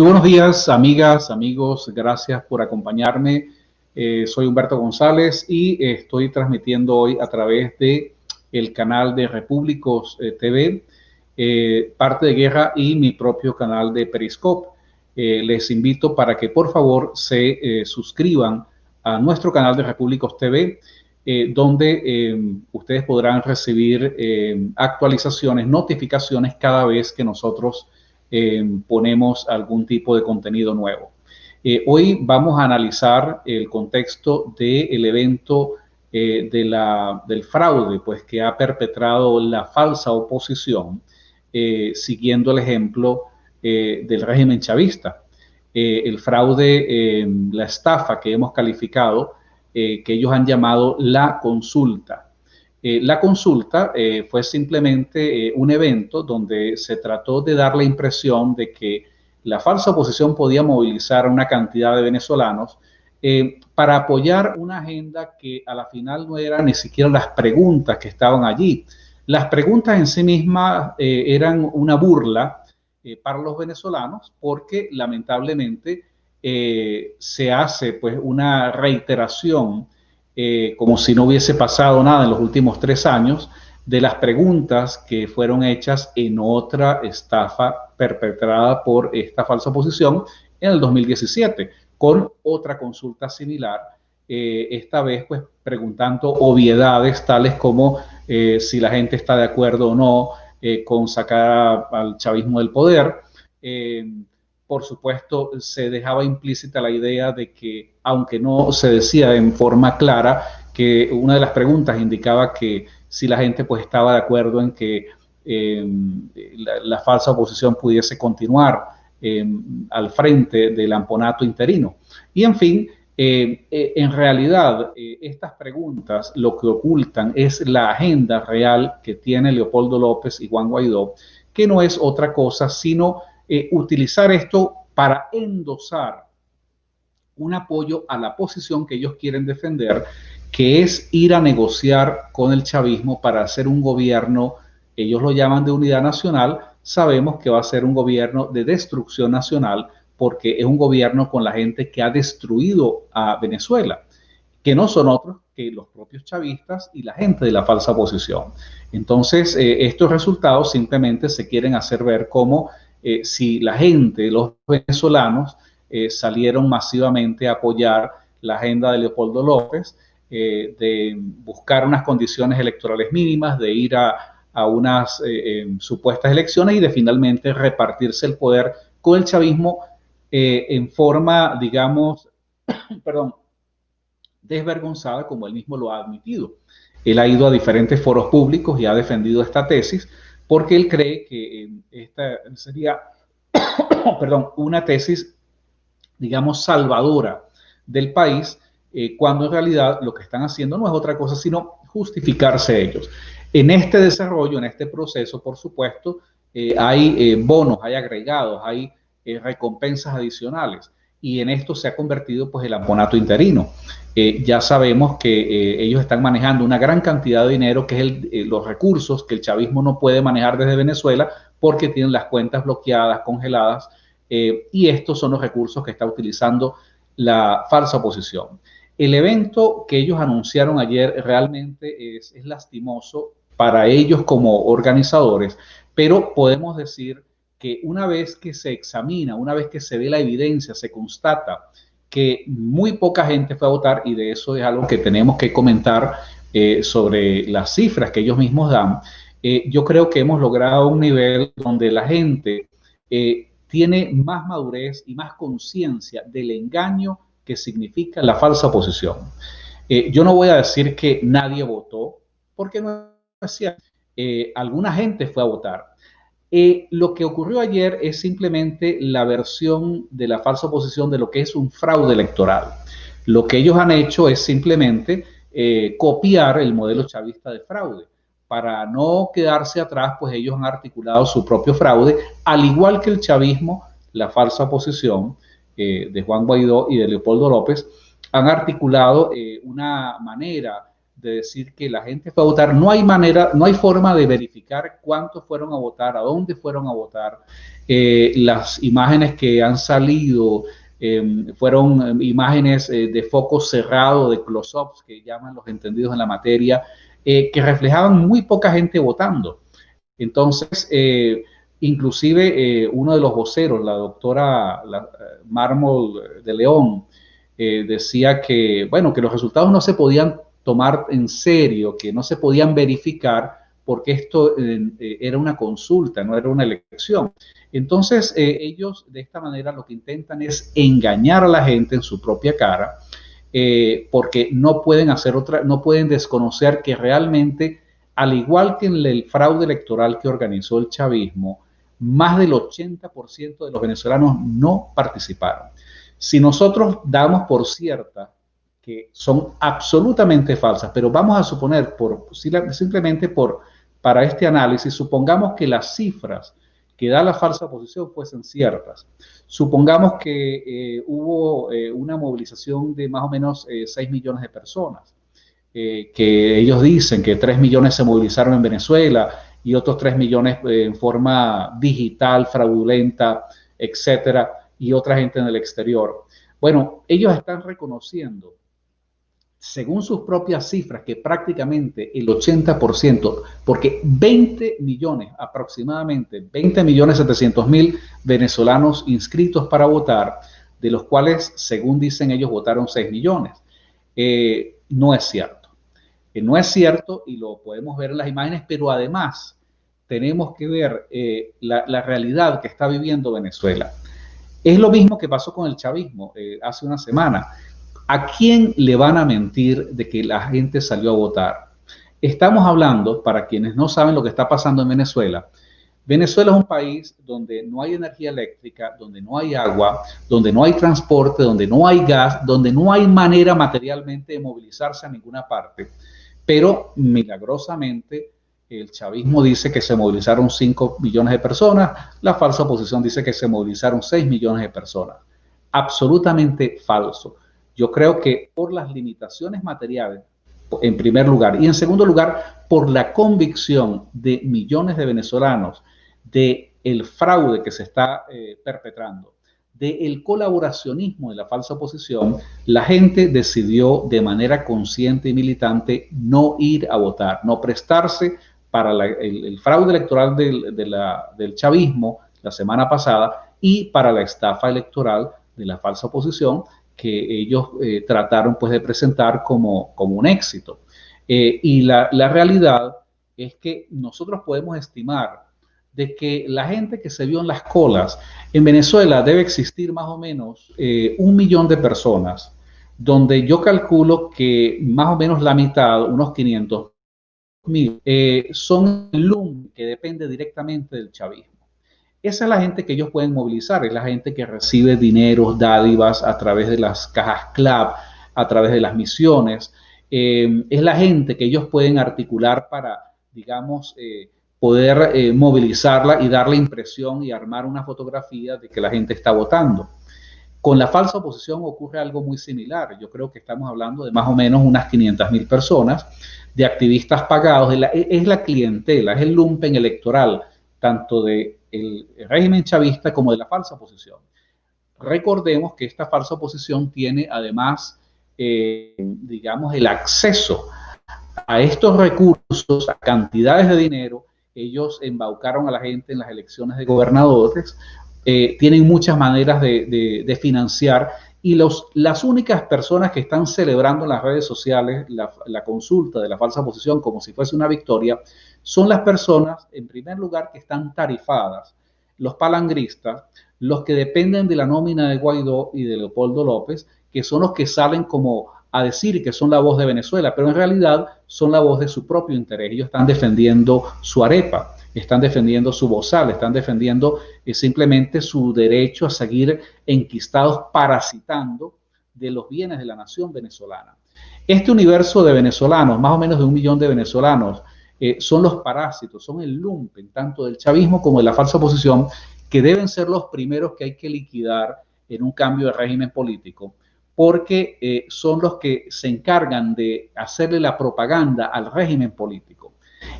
Muy buenos días, amigas, amigos. Gracias por acompañarme. Eh, soy Humberto González y estoy transmitiendo hoy a través de el canal de Repúblicos eh, TV, eh, Parte de Guerra y mi propio canal de Periscope. les invito para que por favor se suscriban a nuestro canal de Repúblicos TV, donde ustedes podrán recibir actualizaciones, notificaciones cada vez que nosotros ponemos algún tipo de contenido nuevo. Eh, hoy vamos a analizar el contexto del evento eh, del fraude pues, que ha perpetrado la falsa oposición, siguiendo el ejemplo del régimen chavista. el fraude, la estafa que hemos calificado, que ellos han llamado la consulta. Eh, la consulta eh, fue simplemente eh, un evento donde se trató de dar la impresión de que la falsa oposición podía movilizar a una cantidad de venezolanos para apoyar una agenda que a la final no eran ni siquiera las preguntas que estaban allí. Las preguntas en sí mismas eran una burla para los venezolanos porque lamentablemente se hace pues una reiteración eh, como si no hubiese pasado nada en los últimos tres años, de las preguntas que fueron hechas en otra estafa perpetrada por esta falsa oposición en el 2017, con otra consulta similar, eh, esta vez pues preguntando obviedades tales como eh, si la gente está de acuerdo o no con sacar al chavismo del poder por supuesto, se dejaba implícita la idea de que, aunque no se decía en forma clara, que una de las preguntas indicaba que si la gente pues estaba de acuerdo en que em, la, falsa oposición pudiese continuar em, al frente del amponato interino. Y en fin, eh, eh, en realidad eh, estas preguntas lo que ocultan es la agenda real que tiene Leopoldo López y Juan Guaidó, que no es otra cosa sino eh, utilizar esto para endosar un apoyo a la posición que ellos quieren defender, que es ir a negociar con el chavismo para hacer un gobierno, ellos lo llaman de unidad nacional, sabemos que va a ser un gobierno de destrucción nacional porque es un gobierno con la gente que ha destruido a Venezuela, que no son otros que los propios chavistas y la gente de la falsa oposición. Entonces, eh, estos resultados simplemente se quieren hacer ver como eh, si la gente, los venezolanos, eh, salieron masivamente a apoyar la agenda de Leopoldo López, eh, de buscar unas condiciones electorales mínimas, de ir a, unas supuestas elecciones y de finalmente repartirse el poder con el chavismo en forma, digamos, perdón, desvergonzada, como él mismo lo ha admitido. Él ha ido a diferentes foros públicos y ha defendido esta tesis porque él cree que eh, esta sería, perdón, una tesis, digamos, salvadora del país, eh, cuando en realidad lo que están haciendo no es otra cosa sino justificarse ellos. En este desarrollo, en este proceso, por supuesto, eh, hay bonos, hay agregados, hay recompensas adicionales y en esto se ha convertido pues el amponato interino. Eh, ya sabemos que eh, ellos están manejando una gran cantidad de dinero, que es eh, los recursos que el chavismo no puede manejar desde Venezuela porque tienen las cuentas bloqueadas, congeladas, y estos son los recursos que está utilizando la falsa oposición. El evento que ellos anunciaron ayer realmente es, es lastimoso para ellos como organizadores, pero podemos decir que una vez que se examina, una vez que se ve la evidencia, se constata que muy poca gente fue a votar y de eso es algo que tenemos que comentar eh, sobre las cifras que ellos mismos dan. Eh, yo creo que hemos logrado un nivel donde la gente eh, tiene más madurez y más conciencia del engaño que significa la falsa oposición. yo no voy a decir que nadie votó, porque no es alguna gente fue a votar, eh, lo que ocurrió ayer es simplemente la versión de la falsa oposición de lo que es un fraude electoral. Lo que ellos han hecho es simplemente eh, copiar el modelo chavista de fraude. Para no quedarse atrás, pues ellos han articulado su propio fraude, al igual que el chavismo, la falsa oposición eh, de Juan Guaidó y de Leopoldo López, han articulado una manera de decir que la gente fue a votar. No hay manera, no hay forma de verificar cuántos fueron a votar, a dónde fueron a votar. Eh, las imágenes que han salido em, fueron em, imágenes eh, de foco cerrado, de close-ups, que llaman los entendidos en la materia, eh, que reflejaban muy poca gente votando. Entonces, inclusive uno de los voceros, la doctora Mármol de León, decía que, bueno, que los resultados no se podían tomar en serio, que no se podían verificar porque esto eh, era una consulta, no era una elección. Entonces, eh, ellos de esta manera lo que intentan es engañar a la gente en su propia cara, eh, porque no pueden hacer otra, no pueden desconocer que realmente, al igual que en el fraude electoral que organizó el chavismo, más del 80% de los venezolanos no participaron. Si nosotros damos por cierta que son absolutamente falsas, pero vamos a suponer, por, simplemente por, para este análisis, supongamos que las cifras que da la falsa oposición fuesen ciertas. Supongamos que eh, hubo eh, una movilización de más o menos 6 eh, millones de personas, que ellos dicen que 3 millones se movilizaron en Venezuela y otros 3 millones en forma digital, fraudulenta, etcétera, y otra gente en el exterior. Bueno, ellos están reconociendo según sus propias cifras, que prácticamente el 80%, porque 20 millones, aproximadamente 20 millones 700 mil venezolanos inscritos para votar, de los cuales, según dicen ellos, votaron 6 millones. Eh, no es cierto. Eh, no es cierto y lo podemos ver en las imágenes, pero además tenemos que ver eh, la, realidad que está viviendo Venezuela. Es lo mismo que pasó con el chavismo hace una semana. ¿A quién le van a mentir de que la gente salió a votar? Estamos hablando, para quienes no saben lo que está pasando en Venezuela, Venezuela es un país donde no hay energía eléctrica, donde no hay agua, donde no hay transporte, donde no hay gas, donde no hay manera materialmente de movilizarse a ninguna parte. Pero milagrosamente el chavismo dice que se movilizaron 5 millones de personas, la falsa oposición dice que se movilizaron 6 millones de personas. Absolutamente falso. Yo creo que por las limitaciones materiales, en primer lugar, y en segundo lugar, por la convicción de millones de venezolanos de el fraude que se está eh, perpetrando, del colaboracionismo de la falsa oposición, la gente decidió de manera consciente y militante no ir a votar, no prestarse para el, fraude electoral del, del chavismo la semana pasada y para la estafa electoral de la falsa oposición que ellos eh, trataron pues de presentar como, como un éxito. Eh, y la, la, realidad es que nosotros podemos estimar de que la gente que se vio en las colas, en Venezuela debe existir más o menos eh, un millón de personas, donde yo calculo que más o menos la mitad, unos 500 mil, son el LUM que depende directamente del chavismo. Esa es la gente que ellos pueden movilizar, es la gente que recibe dinero, dádivas a través de las cajas CLAP, a través de las misiones. Eh, es la gente que ellos pueden articular para, digamos, eh, poder eh, movilizarla y darle impresión y armar una fotografía de que la gente está votando. Con la falsa oposición ocurre algo muy similar. Yo creo que estamos hablando de más o menos unas 500 mil personas, de activistas pagados. es la clientela, es el lumpen electoral, tanto de el régimen chavista como de la falsa oposición. Recordemos que esta falsa oposición tiene además, eh, digamos, el acceso a estos recursos, a cantidades de dinero. Ellos embaucaron a la gente en las elecciones de gobernadores, eh, tienen muchas maneras de, financiar y los, las únicas personas que están celebrando en las redes sociales la, la, consulta de la falsa oposición como si fuese una victoria son las personas, en primer lugar, que están tarifadas, los palangristas, los que dependen de la nómina de Guaidó y de Leopoldo López, que son los que salen como a decir que son la voz de Venezuela, pero en realidad son la voz de su propio interés. Ellos están defendiendo su arepa, están defendiendo su bozal, están defendiendo eh, simplemente su derecho a seguir enquistados parasitando de los bienes de la nación venezolana. Este universo de venezolanos, más o menos de un millón de venezolanos, eh, son los parásitos, son el lumpen, tanto del chavismo como de la falsa oposición, que deben ser los primeros que hay que liquidar en un cambio de régimen político, porque eh, son los que se encargan de hacerle la propaganda al régimen político.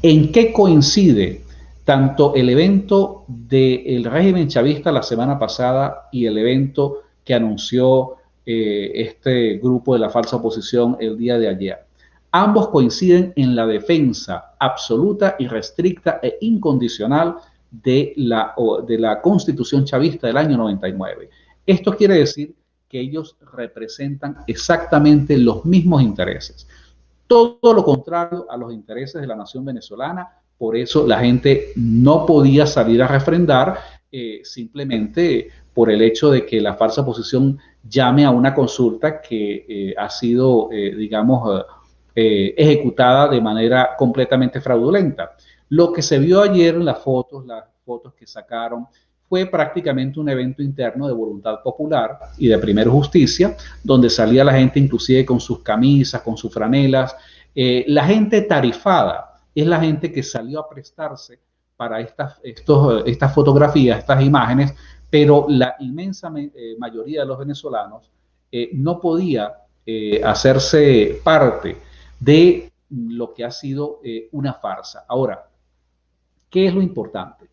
¿En qué coincide tanto el evento del régimen chavista la semana pasada y el evento que anunció eh, este grupo de la falsa oposición el día de ayer? Ambos coinciden en la defensa absoluta y restricta e incondicional de la, de la constitución chavista del año 99. Esto quiere decir que ellos representan exactamente los mismos intereses. Todo lo contrario a los intereses de la nación venezolana. Por eso la gente no podía salir a refrendar eh, simplemente por el hecho de que la falsa posición llame a una consulta que eh, ha sido, eh, digamos, ejecutada de manera completamente fraudulenta. Lo que se vio ayer en las fotos, las fotos que sacaron fue prácticamente un evento interno de voluntad popular y de primera justicia, donde salía la gente inclusive con sus camisas, con sus franelas. Eh, la gente tarifada es la gente que salió a prestarse para estas, estos, estas fotografías, estas imágenes, pero la inmensa eh, mayoría de los venezolanos eh, no podía hacerse parte de lo que ha sido una farsa. Ahora, ¿qué es lo importante?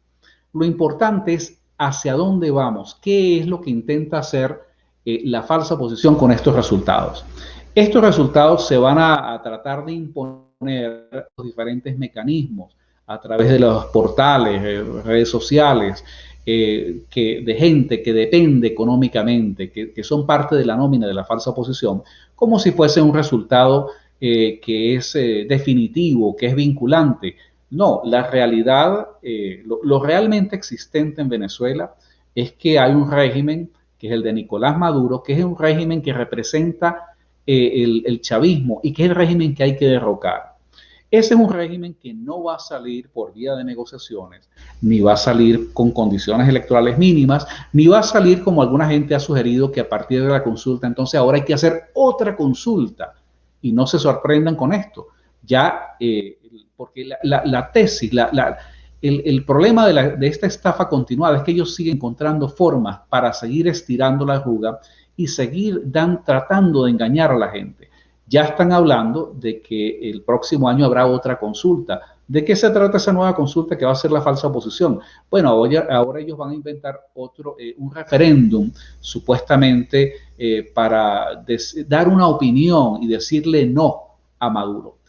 Lo importante es hacia dónde vamos, qué es lo que intenta hacer eh, la falsa posición con estos resultados. Estos resultados se van a, tratar de imponer los diferentes mecanismos a través de los portales, eh, redes sociales, eh, que, de gente que depende económicamente, que, que, son parte de la nómina de la falsa posición, como si fuese un resultado que es definitivo, que es vinculante, no, la realidad, eh, lo, realmente existente en Venezuela es que hay un régimen, que es el de Nicolás Maduro, que es un régimen que representa eh, el, el, chavismo y que es el régimen que hay que derrocar. Ese es un régimen que no va a salir por vía de negociaciones, ni va a salir con condiciones electorales mínimas, ni va a salir como alguna gente ha sugerido que a partir de la consulta, entonces ahora hay que hacer otra consulta. Y no se sorprendan con esto. Ya eh, porque la, tesis, el, problema de, esta estafa continuada es que ellos siguen encontrando formas para seguir estirando la arruga y seguir dan, tratando de engañar a la gente. Ya están hablando de que el próximo año habrá otra consulta. ¿De qué se trata esa nueva consulta que va a ser la falsa oposición? Bueno, ahora, ellos van a inventar otro, eh, un referéndum, supuestamente, eh, para dar una opinión y decirle no a Maduro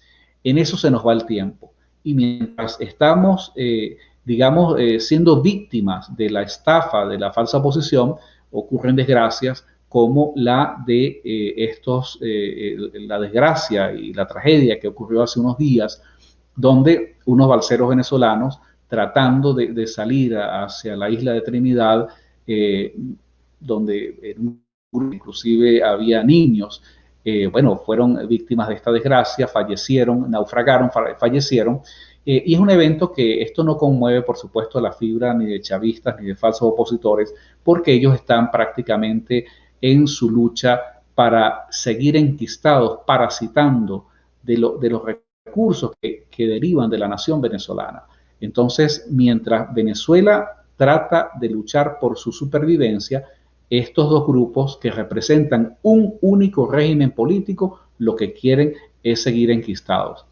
en eso se nos va el tiempo. Y mientras estamos, eh, digamos, siendo víctimas de la estafa, de la falsa posición, ocurren desgracias como la de estos, la desgracia y la tragedia que ocurrió hace unos días, donde unos balseros venezolanos tratando de, salir hacia la isla de Trinidad, donde inclusive había niños, eh, bueno, fueron víctimas de esta desgracia, fallecieron, naufragaron, fallecieron. Eh, y es un evento que esto no conmueve, por supuesto, la fibra ni de chavistas ni de falsos opositores, porque ellos están prácticamente en su lucha para seguir enquistados, parasitando de, de los recursos que, que derivan de la nación venezolana. Entonces, mientras Venezuela trata de luchar por su supervivencia, estos dos grupos que representan un único régimen político lo que quieren es seguir enquistados.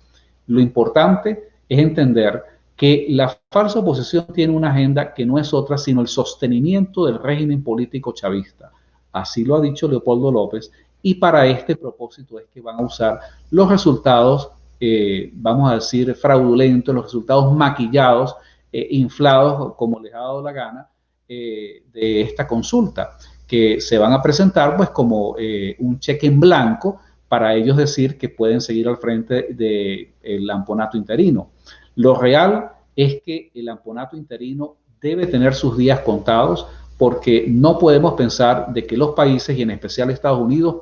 Lo importante es entender que la falsa oposición tiene una agenda que no es otra sino el sostenimiento del régimen político chavista. Así lo ha dicho Leopoldo López y para este propósito es que van a usar los resultados, eh, vamos a decir, fraudulentos, los resultados maquillados, eh, inflados como les ha dado la gana, eh, de esta consulta, que se van a presentar pues como un cheque en blanco para ellos decir que pueden seguir al frente del el amponato interino. Lo real es que el amponato interino debe tener sus días contados porque no podemos pensar de que los países y en especial Estados Unidos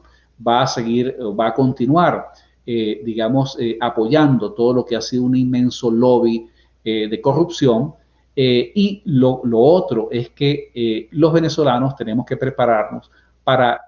va a seguir, va a continuar, eh, digamos, apoyando todo lo que ha sido un inmenso lobby de corrupción eh, y lo, otro es que eh, los venezolanos tenemos que prepararnos para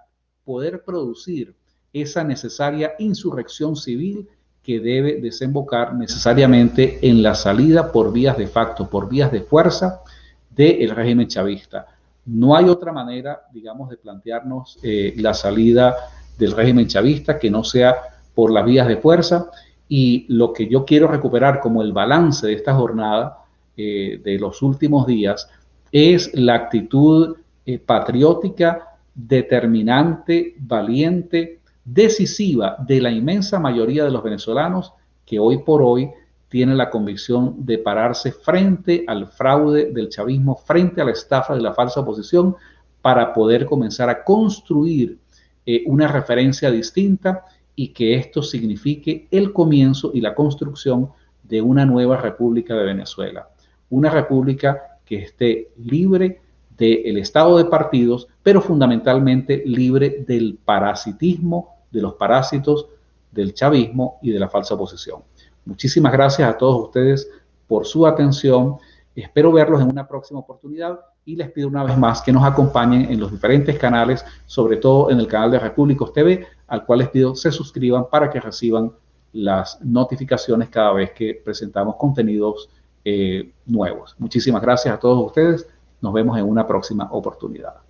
poder producir esa necesaria insurrección civil que debe desembocar necesariamente en la salida por vías de facto, por vías de fuerza del régimen chavista. No hay otra manera, digamos, de plantearnos eh, la salida del régimen chavista, que no sea por las vías de fuerza. Y lo que yo quiero recuperar como el balance de esta jornada eh, de los últimos días es la actitud eh, patriótica, determinante, valiente, decisiva de la inmensa mayoría de los venezolanos que hoy por hoy tiene la convicción de pararse frente al fraude del chavismo, frente a la estafa de la falsa oposición, para poder comenzar a construir eh, una referencia distinta y que esto signifique el comienzo y la construcción de una nueva República de Venezuela. Una república que esté libre del estado de partidos, pero fundamentalmente libre del parasitismo, de los parásitos del chavismo y de la falsa oposición. Muchísimas gracias a todos ustedes por su atención. Espero verlos en una próxima oportunidad y les pido una vez más que nos acompañen en los diferentes canales, sobre todo en el canal de Repúblicos TV, al cual les pido se suscriban para que reciban las notificaciones cada vez que presentamos contenidos eh, nuevos. Muchísimas gracias a todos ustedes. Nos vemos en una próxima oportunidad.